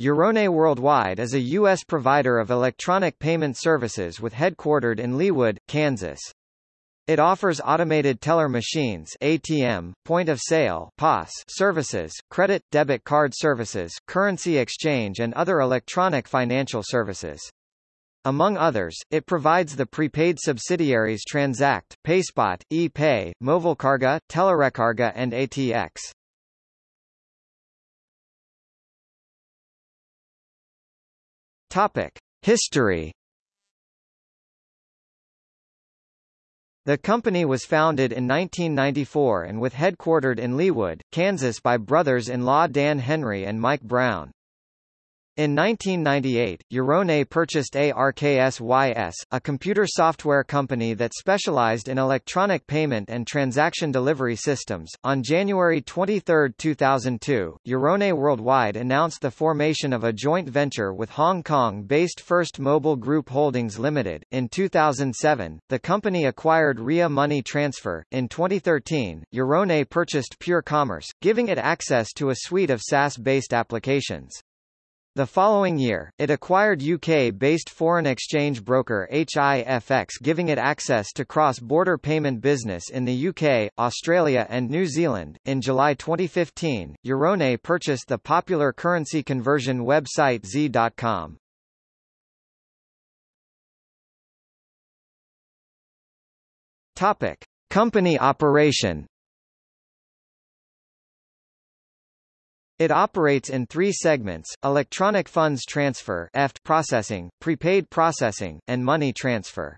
Euronet Worldwide is a U.S. provider of electronic payment services with headquartered in Leawood, Kansas. It offers automated teller machines ATM, point of sale POS services, credit, debit card services, currency exchange and other electronic financial services. Among others, it provides the prepaid subsidiaries Transact, PaySpot, ePay, Movilcarga, Telerecarga and ATX. Topic: History. The company was founded in 1994 and with headquartered in Leawood, Kansas by brothers-in-law Dan Henry and Mike Brown. In 1998, Euronet purchased ARKSYS, a computer software company that specialized in electronic payment and transaction delivery systems. On January 23, 2002, Euronet Worldwide announced the formation of a joint venture with Hong Kong-based First Mobile Group Holdings Limited. In 2007, the company acquired Ria Money Transfer. In 2013, Euronet purchased Pure Commerce, giving it access to a suite of SaaS-based applications. The following year, it acquired UK-based foreign exchange broker HIFX giving it access to cross-border payment business in the UK, Australia and New Zealand. In July 2015, Euronet purchased the popular currency conversion website XE.com. Topic: Company operation It operates in three segments, electronic funds transfer EFT processing, prepaid processing, and money transfer.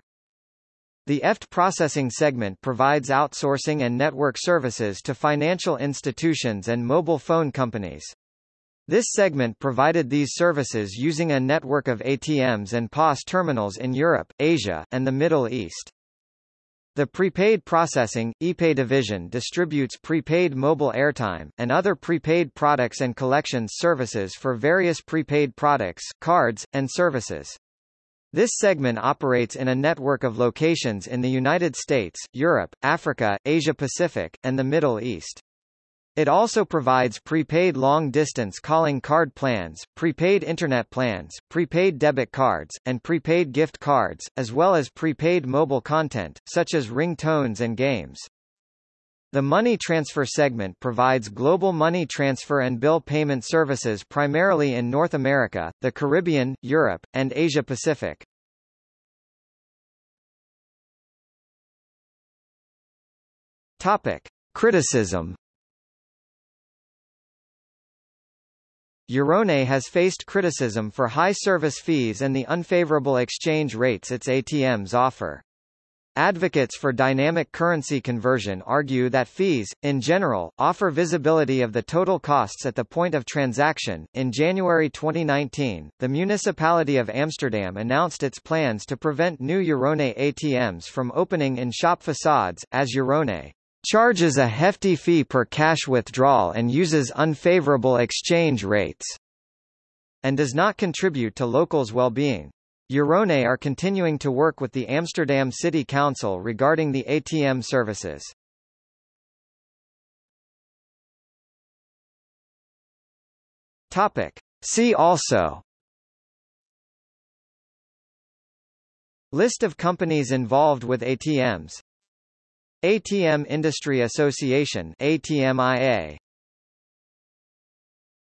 The EFT processing segment provides outsourcing and network services to financial institutions and mobile phone companies. This segment provided these services using a network of ATMs and POS terminals in Europe, Asia, and the Middle East. The prepaid processing, ePay division distributes prepaid mobile airtime, and other prepaid products and collections services for various prepaid products, cards, and services. This segment operates in a network of locations in the United States, Europe, Africa, Asia-Pacific, and the Middle East. It also provides prepaid long-distance calling card plans, prepaid internet plans, prepaid debit cards, and prepaid gift cards, as well as prepaid mobile content, such as ringtones and games. The money transfer segment provides global money transfer and bill payment services primarily in North America, the Caribbean, Europe, and Asia Pacific. Topic: Criticism Euronet has faced criticism for high service fees and the unfavorable exchange rates its ATMs offer. Advocates for dynamic currency conversion argue that fees, in general, offer visibility of the total costs at the point of transaction. In January 2019, the municipality of Amsterdam announced its plans to prevent new Euronet ATMs from opening in shop facades, as Euronet charges a hefty fee per cash withdrawal and uses unfavorable exchange rates, and does not contribute to locals' well-being. Euronet are continuing to work with the Amsterdam City Council regarding the ATM services. Topic. See also List of companies involved with ATMs ATM Industry Association ATMIA